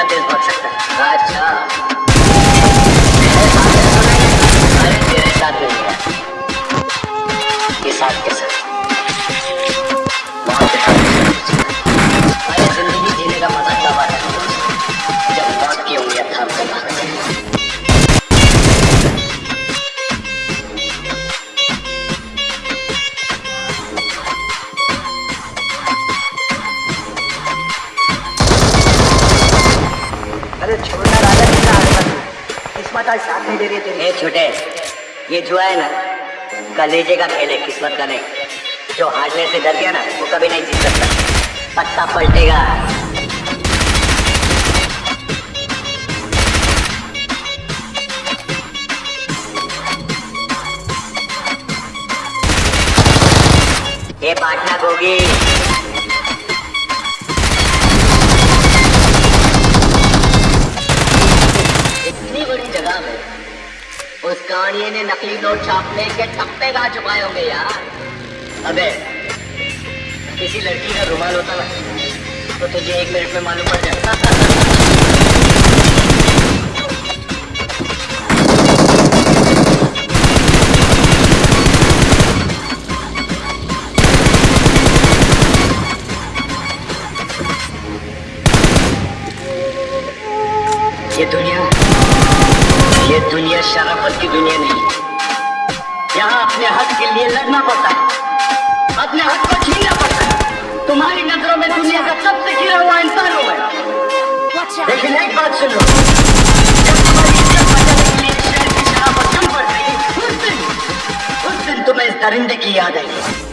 कितना तेज भाग सकता है? अच्छा मेरे साथ ऐसा नहीं जीने का मज़ा कब आता है? जब आज साथ नहीं दे रही तेरी। छोटे, ये जुआ है ना कलेजे का खेल है किस्मत का नहीं। जो हारने से डर गया ना, वो कभी नहीं जीत सकता। पत्ता पलटेगा। ये पाटना गोगी कानिए ने नकली नोट छापने के टप्पे कहाँ छुपाए होंगे यार। अबे, किसी लड़की का रुमाल होता ना तो तुझे एक मिनट में मालूम पड़ जाता ये दुनिया ये दुनिया शराफत की दुनिया नहीं। यहाँ अपने हक के लिए लड़ना पड़ता है। अपने हक को छीनना पड़ता है। तुम्हारी नज़रों में दुनिया का सबसे गिरा हुआ इंसान हूँ लेकिन एक बात सुन। लो उस दिन तुम्हें इस दरिंदे की याद आएगी।